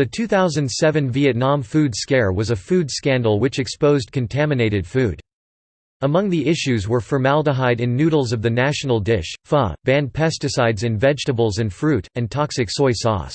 The 2007 Vietnam food scare was a food scandal which exposed contaminated food. Among the issues were formaldehyde in noodles of the national dish, pho, banned pesticides in vegetables and fruit, and toxic soy sauce.